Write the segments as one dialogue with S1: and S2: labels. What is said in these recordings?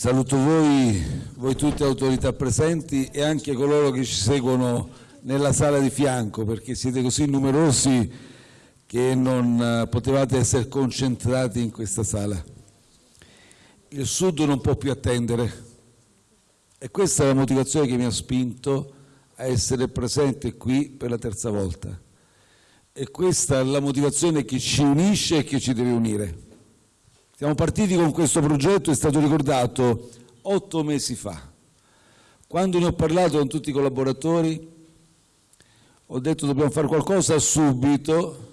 S1: Saluto voi, voi tutte autorità presenti e anche coloro che ci seguono nella sala di fianco perché siete così numerosi che non eh, potevate essere concentrati in questa sala. Il Sud non può più attendere e questa è la motivazione che mi ha spinto a essere presente qui per la terza volta. E questa è la motivazione che ci unisce e che ci deve unire. Siamo partiti con questo progetto, è stato ricordato otto mesi fa. Quando ne ho parlato con tutti i collaboratori, ho detto dobbiamo fare qualcosa subito,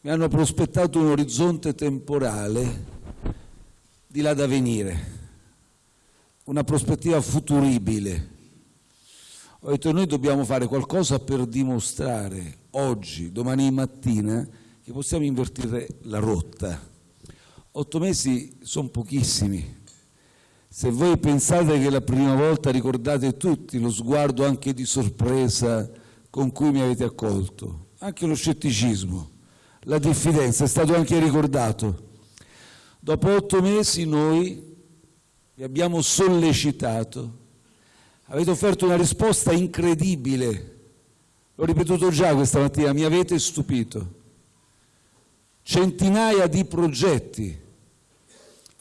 S1: mi hanno prospettato un orizzonte temporale di là da venire, una prospettiva futuribile. Ho detto noi dobbiamo fare qualcosa per dimostrare oggi, domani mattina, che possiamo invertire la rotta Otto mesi sono pochissimi. Se voi pensate che la prima volta ricordate tutti lo sguardo anche di sorpresa con cui mi avete accolto, anche lo scetticismo, la diffidenza, è stato anche ricordato. Dopo otto mesi noi vi abbiamo sollecitato, avete offerto una risposta incredibile, l'ho ripetuto già questa mattina, mi avete stupito. Centinaia di progetti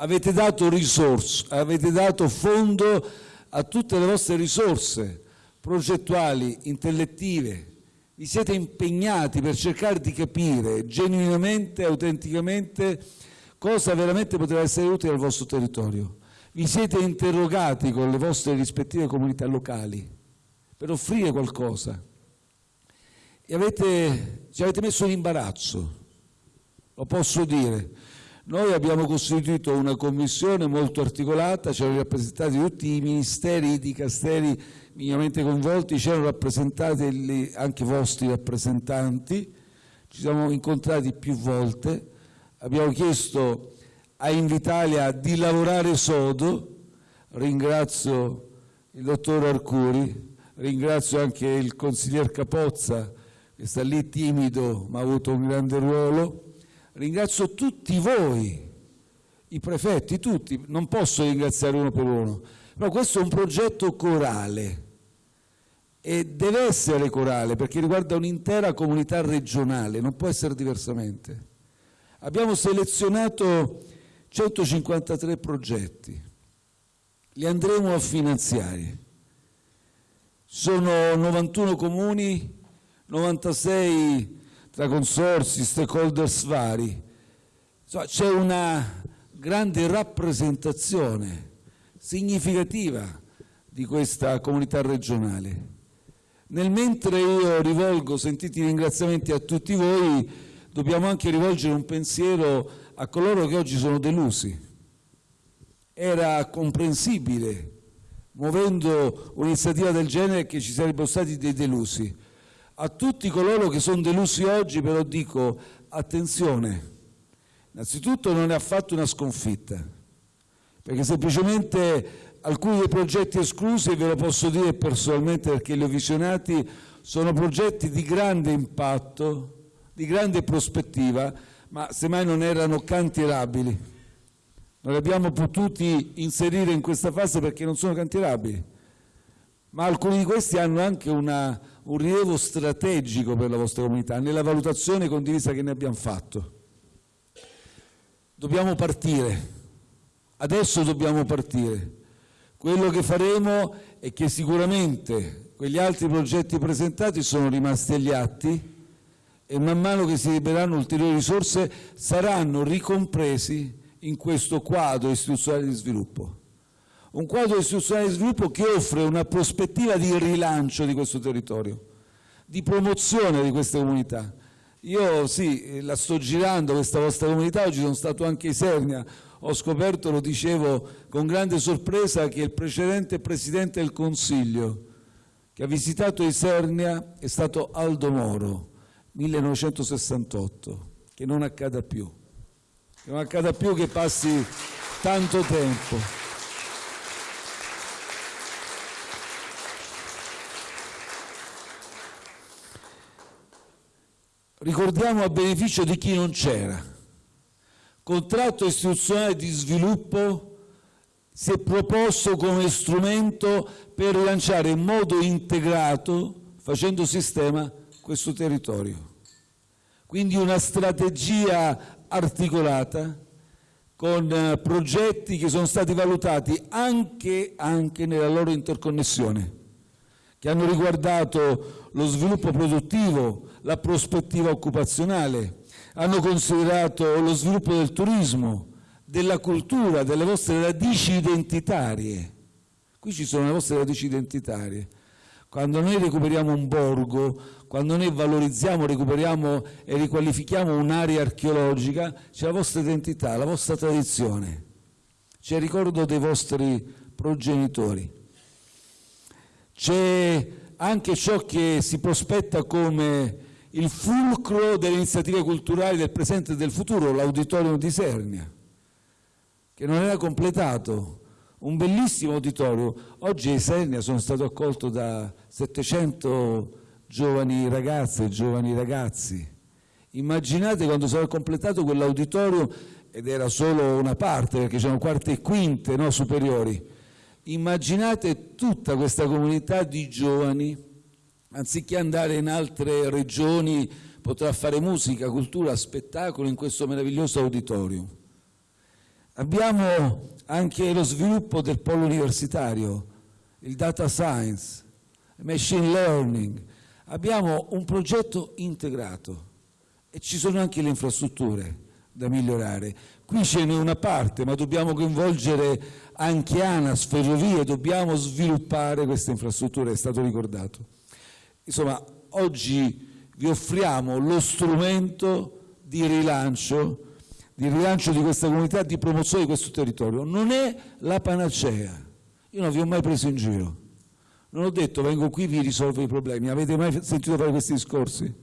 S1: avete dato risorse, avete dato fondo a tutte le vostre risorse progettuali, intellettive, vi siete impegnati per cercare di capire genuinamente, autenticamente cosa veramente poteva essere utile al vostro territorio. Vi siete interrogati con le vostre rispettive comunità locali per offrire qualcosa e avete, ci avete messo in imbarazzo, lo posso dire. Noi abbiamo costituito una commissione molto articolata, c'erano rappresentati tutti i ministeri, i dicasteri minimamente coinvolti, c'erano rappresentati anche i vostri rappresentanti, ci siamo incontrati più volte, abbiamo chiesto a Invitalia di lavorare sodo, ringrazio il dottor Arcuri, ringrazio anche il consiglier Capozza che sta lì timido ma ha avuto un grande ruolo, Ringrazio tutti voi, i prefetti, tutti, non posso ringraziare uno per uno, però questo è un progetto corale e deve essere corale perché riguarda un'intera comunità regionale, non può essere diversamente. Abbiamo selezionato 153 progetti, li andremo a finanziare. Sono 91 comuni, 96 tra consorsi, stakeholders vari. C'è una grande rappresentazione significativa di questa comunità regionale. Nel mentre io rivolgo sentiti ringraziamenti a tutti voi, dobbiamo anche rivolgere un pensiero a coloro che oggi sono delusi. Era comprensibile, muovendo un'iniziativa del genere, che ci sarebbero stati dei delusi. A tutti coloro che sono delusi oggi però dico attenzione, innanzitutto non è affatto una sconfitta, perché semplicemente alcuni dei progetti esclusi, e ve lo posso dire personalmente perché li ho visionati, sono progetti di grande impatto, di grande prospettiva, ma semmai non erano cantierabili. Non li abbiamo potuti inserire in questa fase perché non sono cantierabili, ma alcuni di questi hanno anche una un rilievo strategico per la vostra comunità nella valutazione condivisa che ne abbiamo fatto. Dobbiamo partire, adesso dobbiamo partire. Quello che faremo è che sicuramente quegli altri progetti presentati sono rimasti agli atti e man mano che si libereranno ulteriori risorse saranno ricompresi in questo quadro istituzionale di sviluppo un quadro istituzionale di sviluppo che offre una prospettiva di rilancio di questo territorio, di promozione di queste comunità. Io sì, la sto girando questa vostra comunità, oggi sono stato anche a Isernia, ho scoperto, lo dicevo con grande sorpresa, che il precedente Presidente del Consiglio che ha visitato Isernia è stato Aldo Moro, 1968, che non accada più, che non accada più che passi tanto tempo. Ricordiamo a beneficio di chi non c'era. Contratto istituzionale di sviluppo si è proposto come strumento per rilanciare in modo integrato, facendo sistema, questo territorio. Quindi una strategia articolata con eh, progetti che sono stati valutati anche, anche nella loro interconnessione, che hanno riguardato lo sviluppo produttivo, la prospettiva occupazionale, hanno considerato lo sviluppo del turismo, della cultura, delle vostre radici identitarie. Qui ci sono le vostre radici identitarie. Quando noi recuperiamo un borgo, quando noi valorizziamo, recuperiamo e riqualifichiamo un'area archeologica, c'è la vostra identità, la vostra tradizione, c'è il ricordo dei vostri progenitori. C'è anche ciò che si prospetta come il fulcro delle iniziative culturali del presente e del futuro, l'auditorium di Sernia, che non era completato, un bellissimo auditorio. Oggi a Isernia sono stato accolto da 700 giovani ragazze e giovani ragazzi. Immaginate quando sarà completato quell'auditorio, ed era solo una parte perché c'erano quarte e quinte no, superiori, immaginate tutta questa comunità di giovani, anziché andare in altre regioni, potrà fare musica, cultura, spettacolo in questo meraviglioso auditorium. Abbiamo anche lo sviluppo del polo universitario, il data science, il machine learning. Abbiamo un progetto integrato e ci sono anche le infrastrutture da migliorare. Qui ce n'è una parte, ma dobbiamo coinvolgere anche ANAS, ferrovie, dobbiamo sviluppare queste infrastrutture, è stato ricordato. Insomma, oggi vi offriamo lo strumento di rilancio di rilancio di questa comunità, di promozione di questo territorio. Non è la panacea. Io non vi ho mai preso in giro. Non ho detto vengo qui vi risolvo i problemi. Avete mai sentito fare questi discorsi?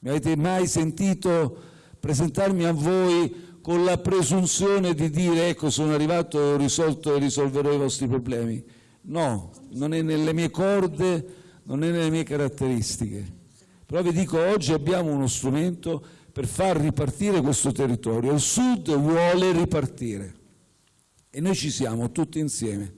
S1: Mi avete mai sentito presentarmi a voi con la presunzione di dire ecco sono arrivato, ho risolto e risolverò i vostri problemi? No, non è nelle mie corde, non è nelle mie caratteristiche. Però vi dico oggi abbiamo uno strumento per far ripartire questo territorio. Il Sud vuole ripartire e noi ci siamo tutti insieme.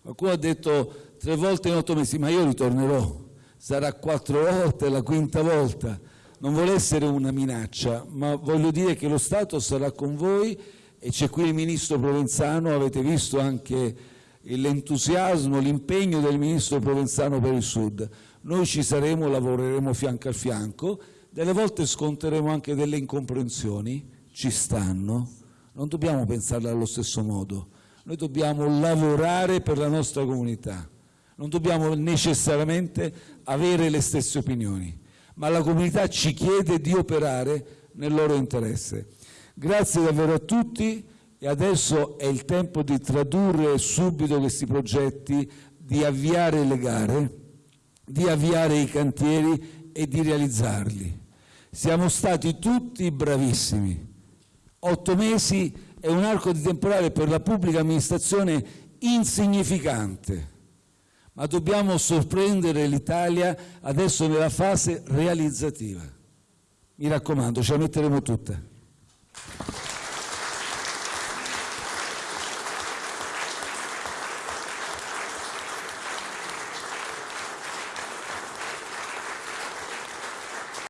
S1: Qualcuno ha detto tre volte in otto mesi, ma io ritornerò, sarà quattro volte, la quinta volta. Non vuole essere una minaccia, ma voglio dire che lo Stato sarà con voi e c'è qui il Ministro Provenzano, avete visto anche l'entusiasmo, l'impegno del Ministro Provenzano per il Sud. Noi ci saremo, lavoreremo fianco a fianco delle volte sconteremo anche delle incomprensioni, ci stanno, non dobbiamo pensarle allo stesso modo, noi dobbiamo lavorare per la nostra comunità, non dobbiamo necessariamente avere le stesse opinioni, ma la comunità ci chiede di operare nel loro interesse. Grazie davvero a tutti e adesso è il tempo di tradurre subito questi progetti, di avviare le gare, di avviare i cantieri e di realizzarli. Siamo stati tutti bravissimi. Otto mesi è un arco di temporale per la pubblica amministrazione insignificante, ma dobbiamo sorprendere l'Italia adesso nella fase realizzativa. Mi raccomando, ce la metteremo tutta.